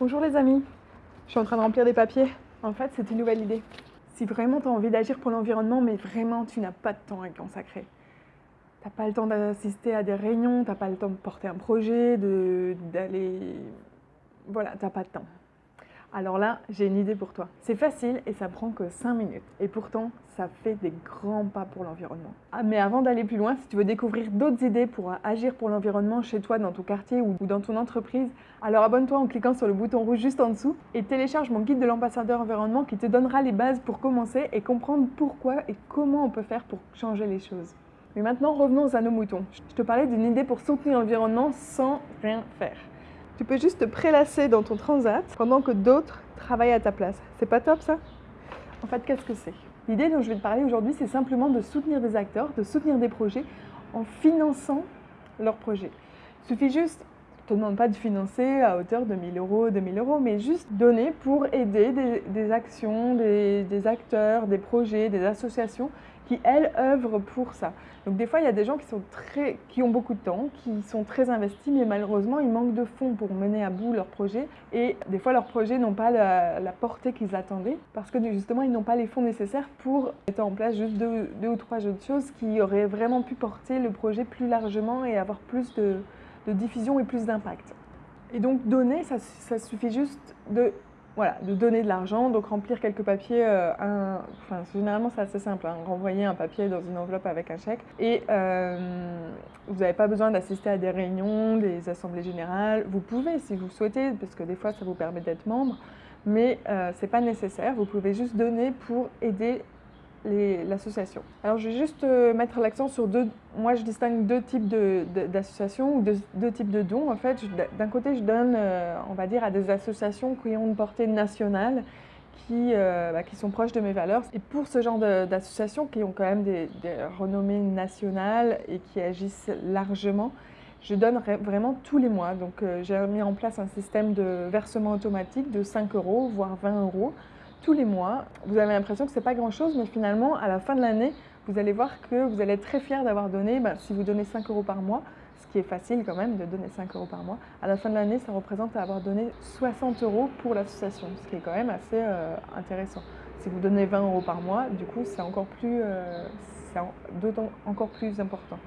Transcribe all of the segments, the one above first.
Bonjour les amis, je suis en train de remplir des papiers. En fait, c'est une nouvelle idée. Si vraiment tu as envie d'agir pour l'environnement, mais vraiment tu n'as pas de temps à y consacrer, t'as pas le temps d'assister à des réunions, t'as pas le temps de porter un projet, d'aller... Voilà, t'as pas de temps. Alors là, j'ai une idée pour toi. C'est facile et ça prend que 5 minutes. Et pourtant, ça fait des grands pas pour l'environnement. Ah, mais avant d'aller plus loin, si tu veux découvrir d'autres idées pour agir pour l'environnement chez toi, dans ton quartier ou dans ton entreprise, alors abonne-toi en cliquant sur le bouton rouge juste en dessous et télécharge mon guide de l'ambassadeur environnement qui te donnera les bases pour commencer et comprendre pourquoi et comment on peut faire pour changer les choses. Mais maintenant, revenons à nos moutons. Je te parlais d'une idée pour soutenir l'environnement sans rien faire. Tu peux juste te prélasser dans ton transat pendant que d'autres travaillent à ta place. C'est pas top ça? En fait, qu'est-ce que c'est? L'idée dont je vais te parler aujourd'hui, c'est simplement de soutenir des acteurs, de soutenir des projets en finançant leurs projets. Il suffit juste, te demande pas de financer à hauteur de 1000 euros, 2000 euros, mais juste donner pour aider des, actions, des acteurs, des projets, des associations qui, elles, œuvrent pour ça. Donc des fois, il y a des gens qui, sont très, qui ont beaucoup de temps, qui sont très investis, mais malheureusement, ils manquent de fonds pour mener à bout leur projet. Et des fois, leurs projets n'ont pas la, portée qu'ils attendaient, parce que justement, ils n'ont pas les fonds nécessaires pour mettre en place juste deux, ou trois autres choses qui auraient vraiment pu porter le projet plus largement et avoir plus de, diffusion et plus d'impact. Et donc donner, ça, suffit juste de voilà, de donner de l'argent, donc remplir quelques papiers, euh, enfin généralement c'est assez simple, hein, renvoyer un papier dans une enveloppe avec un chèque et euh, vous n'avez pas besoin d'assister à des réunions, des assemblées générales, vous pouvez si vous souhaitez, parce que des fois ça vous permet d'être membre, mais euh, ce n'est pas nécessaire, vous pouvez juste donner pour aider l'association. Alors je vais juste euh, mettre l'accent sur deux, moi je distingue deux types d'associations ou deux, types de dons. En fait, d'un côté je donne, euh, on va dire, à des associations qui ont une portée nationale, qui, euh, bah, qui sont proches de mes valeurs. Et pour ce genre d'associations qui ont quand même des, des, renommées nationales et qui agissent largement, je donne vraiment tous les mois. Donc j'ai mis en place un système de versement automatique de 5 euros, voire 20 euros tous les mois. Vous avez l'impression que ce n'est pas grand-chose, mais finalement, à la fin de l'année, vous allez voir que vous allez être très fier d'avoir donné, bah, si vous donnez 5 euros par mois, ce qui est facile quand même de donner 5 euros par mois, à la fin de l'année, ça représente avoir donné 60 euros pour l'association, ce qui est quand même assez euh, intéressant. Si vous donnez 20 euros par mois, du coup, c'est encore plus, euh, encore plus important.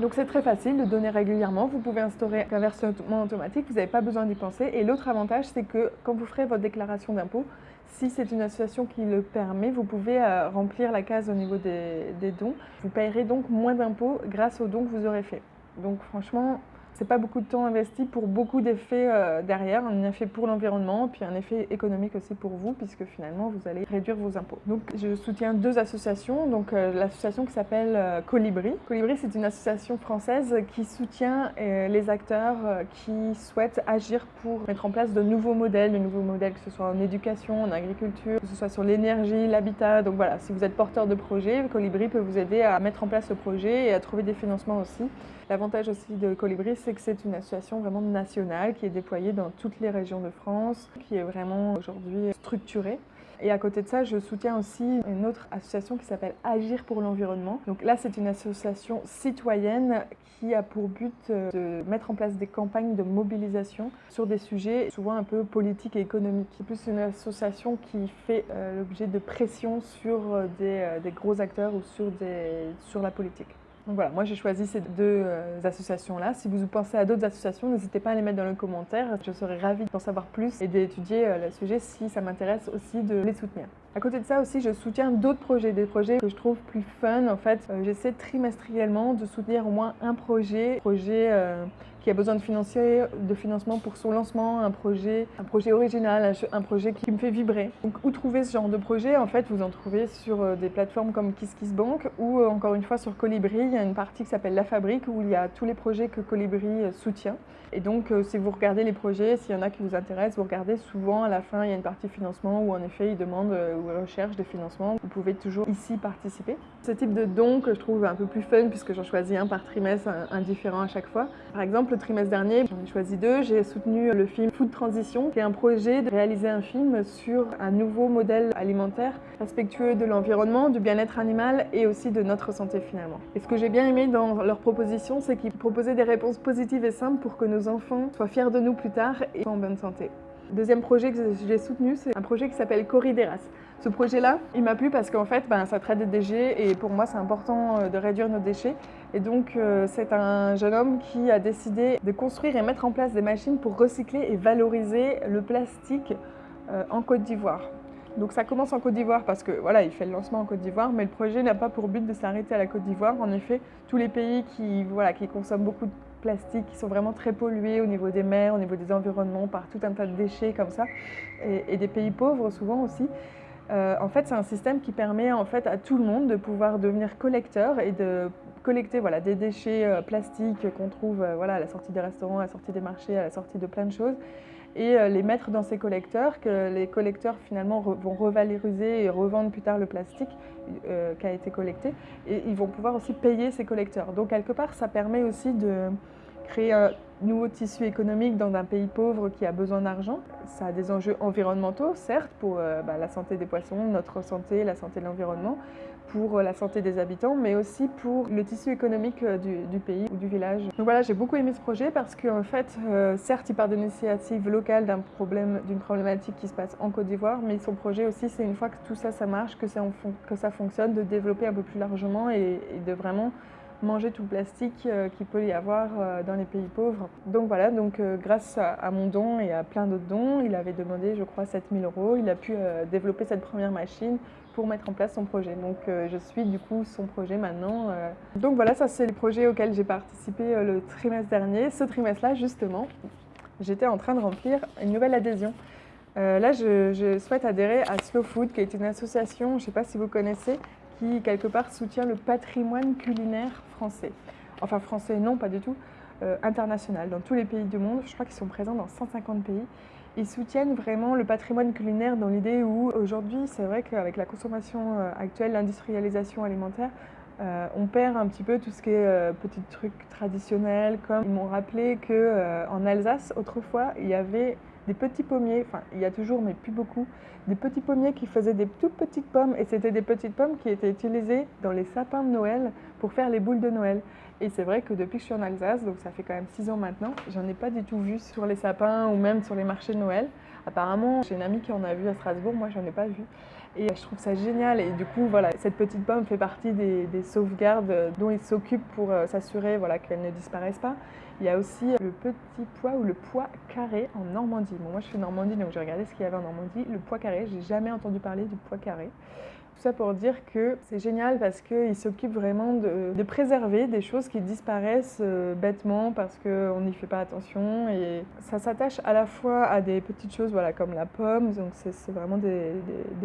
Donc c'est très facile de donner régulièrement. Vous pouvez instaurer un versement automatique, vous n'avez pas besoin d'y penser. Et l'autre avantage, c'est que quand vous ferez votre déclaration d'impôt, si c'est une association qui le permet, vous pouvez euh, remplir la case au niveau des, dons. Vous payerez donc moins d'impôts grâce aux dons que vous aurez faits. Donc franchement, c'est pas beaucoup de temps investi pour beaucoup d'effets euh, derrière, un effet pour l'environnement, puis un effet économique aussi pour vous, puisque finalement vous allez réduire vos impôts. Donc je soutiens deux associations, donc euh, l'association qui s'appelle euh, Colibri. Colibri c'est une association française qui soutient les acteurs qui souhaitent agir pour mettre en place de nouveaux modèles, de nouveaux modèles que ce soit en éducation, en agriculture, que ce soit sur l'énergie, l'habitat. Donc voilà, si vous êtes porteur de projet, Colibri peut vous aider à mettre en place ce projet et à trouver des financements aussi. L'avantage aussi de Colibri, c'est que c'est une association vraiment nationale qui est déployée dans toutes les régions de France, qui est vraiment aujourd'hui structurée. Et à côté de ça, je soutiens aussi une autre association qui s'appelle Agir pour l'environnement. Donc là, c'est une association citoyenne qui a pour but euh, de mettre en place des campagnes de mobilisation sur des sujets souvent un peu politiques et économiques. C'est plus une association qui fait euh, l'objet de pression sur euh, des, gros acteurs ou sur la politique. Donc voilà, moi j'ai choisi ces deux euh, associations-là. Si vous pensez à d'autres associations, n'hésitez pas à les mettre dans le commentaire. Je serais ravie d'en savoir plus et d'étudier euh, le sujet si ça m'intéresse aussi de les soutenir. À côté de ça aussi, je soutiens d'autres projets, des projets que je trouve plus fun. En fait, euh, j'essaie trimestriellement de soutenir au moins un projet, projet qui a besoin de, financement pour son lancement, un projet, un projet original, un, projet qui me fait vibrer. Donc où trouver ce genre de projet? En fait, vous en trouvez sur euh, des plateformes comme KissKissBank ou euh, encore une fois sur Colibri. Il y a une partie qui s'appelle La Fabrique où il y a tous les projets que Colibri euh, soutient. Et donc, si vous regardez les projets, s'il y en a qui vous intéressent, vous regardez souvent à la fin, il y a une partie financement où en effet, ils demandent recherchent des financements. Vous pouvez toujours ici participer. Ce type de don que je trouve un peu plus fun puisque j'en choisis un par trimestre, un différent à chaque fois. Par exemple, le trimestre dernier, j'en ai choisi deux. J'ai soutenu le film Food Transition, qui est un projet de réaliser un film sur un nouveau modèle alimentaire respectueux de l'environnement, du bien-être animal et aussi de notre santé finalement. Et ce que j'ai bien aimé dans leur proposition, c'est qu'ils proposaient des réponses positives et simples pour que nos enfants soient fiers de nous plus tard et soient en bonne santé. Deuxième projet que j'ai soutenu, c'est un projet qui s'appelle Corrideras. Ce projet-là, il m'a plu parce qu'en fait, ben, ça traite des déchets et pour moi, c'est important euh, de réduire nos déchets. Et donc, euh, c'est un jeune homme qui a décidé de construire et mettre en place des machines pour recycler et valoriser le plastique euh, en Côte d'Ivoire. Donc ça commence en Côte d'Ivoire parce que voilà, il fait le lancement en Côte d'Ivoire, mais le projet n'a pas pour but de s'arrêter à la Côte d'Ivoire. En effet, tous les pays qui, voilà, qui consomment beaucoup de plastique, qui sont vraiment très pollués au niveau des mers, au niveau des environnements, par tout un tas de déchets comme ça, et, des pays pauvres souvent aussi. Euh, en fait, c'est un système qui permet en fait à tout le monde de pouvoir devenir collecteur et de collecter voilà, des déchets euh, plastiques qu'on trouve euh, voilà, à la sortie des restaurants, à la sortie des marchés, à la sortie de plein de choses, et euh, les mettre dans ces collecteurs, que les collecteurs finalement vont revaloriser et revendre plus tard le plastique euh, qui a été collecté. Et ils vont pouvoir aussi payer ces collecteurs. Donc quelque part, ça permet aussi de créer un nouveau tissu économique dans un pays pauvre qui a besoin d'argent. Ça a des enjeux environnementaux, certes, pour euh, bah, la santé des poissons, notre santé, la santé de l'environnement, pour la santé des habitants, mais aussi pour le tissu économique euh, du, pays ou du village. Donc voilà, j'ai beaucoup aimé ce projet parce qu'en fait, euh, certes, il part d'une initiative locale d'un problème, d'une problématique qui se passe en Côte d'Ivoire, mais son projet aussi, c'est une fois que tout ça, ça marche, que ça fonctionne, de développer un peu plus largement et, de vraiment manger tout le plastique euh, qu'il peut y avoir dans les pays pauvres. Donc voilà, donc grâce à, mon don et à plein d'autres dons, il avait demandé, je crois, 7000 euros. Il a pu développer cette première machine pour mettre en place son projet. Donc euh, je suis du coup son projet maintenant. Euh. Donc voilà, ça c'est le projet auquel j'ai participé euh, le trimestre dernier. Ce trimestre-là, justement, j'étais en train de remplir une nouvelle adhésion. là, je, souhaite adhérer à Slow Food, qui est une association, je ne sais pas si vous connaissez, qui quelque part soutient le patrimoine culinaire français. Enfin français, non, pas du tout, international, dans tous les pays du monde. Je crois qu'ils sont présents dans 150 pays ils soutiennent vraiment le patrimoine culinaire dans l'idée où aujourd'hui, c'est vrai qu'avec la consommation euh, actuelle, l'industrialisation alimentaire, euh, on perd un petit peu tout ce qui est euh, petits trucs traditionnels, comme ils m'ont rappelé qu'en Alsace, autrefois, il y avait des petits pommiers, enfin il y a toujours mais plus beaucoup, des petits pommiers qui faisaient des toutes petites pommes et c'était des petites pommes qui étaient utilisées dans les sapins de Noël pour faire les boules de Noël. Et c'est vrai que depuis que je suis en Alsace, donc ça fait quand même 6 ans maintenant, j'en ai pas du tout vu sur les sapins ou même sur les marchés de Noël. Apparemment, j'ai une amie qui en a vu à Strasbourg, moi j'en ai pas vu. Et je trouve ça génial. Et du coup, voilà, cette petite pomme fait partie des, sauvegardes dont ils s'occupent pour euh, s'assurer voilà, qu'elle ne disparaisse pas. Il y a aussi le petit pois ou le pois carré en Normandie. Bon, moi je suis Normandie, donc j'ai regardé ce qu'il y avait en Normandie. Le pois carré, j'ai jamais entendu parler du pois carré. Tout ça pour dire que c'est génial parce qu'ils s'occupent vraiment de, préserver des choses qui disparaissent euh, bêtement parce qu'on n'y fait pas attention. Et ça s'attache à la fois à des petites choses voilà, comme la pomme, donc c'est vraiment des,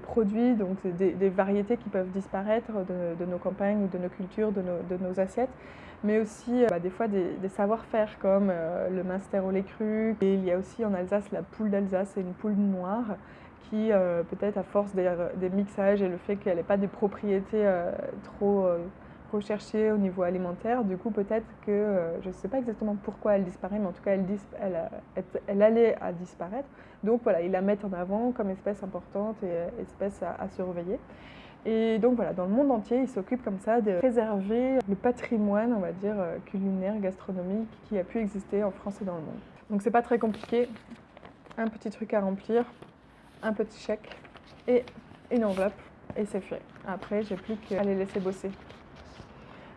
produits, donc des, variétés qui peuvent disparaître de, nos campagnes ou de nos cultures, de nos, assiettes, mais aussi euh, bah, des fois des, savoir-faire comme euh, le minster au lait cru. Et il y a aussi en Alsace la poule d'Alsace, c'est une poule noire qui, euh, peut-être à force des, mixages et le fait qu'elle n'ait pas des propriétés euh, trop euh, recherchées au niveau alimentaire, du coup peut-être que, je ne sais pas exactement pourquoi elle disparaît, mais en tout cas elle, allait à disparaître. Donc voilà, ils la mettent en avant comme espèce importante et espèce à, surveiller. Et donc voilà, dans le monde entier, ils s'occupent comme ça de préserver le patrimoine, on va dire, culinaire, gastronomique qui a pu exister en France et dans le monde. Donc c'est pas très compliqué, un petit truc à remplir, un petit chèque et une enveloppe et c'est fait. Après, j'ai plus qu'à les laisser bosser.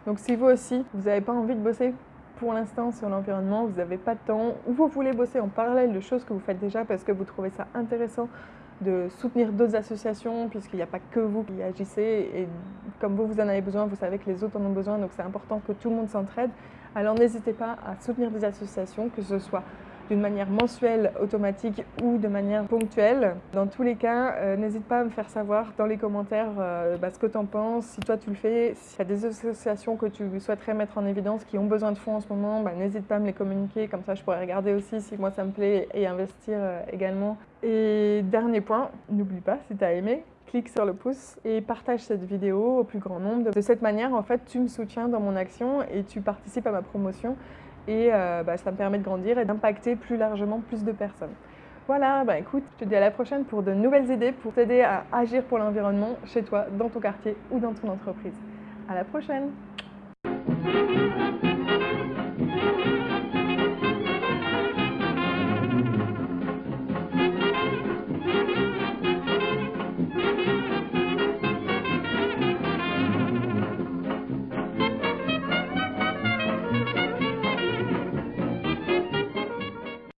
Donc si vous aussi, vous n'avez pas envie de bosser pour l'instant sur l'environnement, vous n'avez pas de temps, ou vous voulez bosser en parallèle de choses que vous faites déjà parce que vous trouvez ça intéressant de soutenir d'autres associations, puisqu'il n'y a pas que vous qui agissez, et comme vous, vous en avez besoin, vous savez que les autres en ont besoin, donc c'est important que tout le monde s'entraide. Alors n'hésitez pas à soutenir des associations, que ce soit d'une manière mensuelle, automatique ou de manière ponctuelle. Dans tous les cas, euh, n'hésite pas à me faire savoir dans les commentaires euh, bah, ce que tu en penses, si toi tu le fais, s'il y a des associations que tu souhaiterais mettre en évidence qui ont besoin de fonds en ce moment, bah, n'hésite pas à me les communiquer, comme ça je pourrais regarder aussi si moi ça me plaît et investir euh, également. Et dernier point, n'oublie pas, si tu as aimé, clique sur le pouce et partage cette vidéo au plus grand nombre. De cette manière, en fait, tu me soutiens dans mon action et tu participes à ma promotion et euh, bah, ça me permet de grandir et d'impacter plus largement plus de personnes. Voilà, bah écoute, je te dis à la prochaine pour de nouvelles idées pour t'aider à agir pour l'environnement chez toi, dans ton quartier ou dans ton entreprise. À la prochaine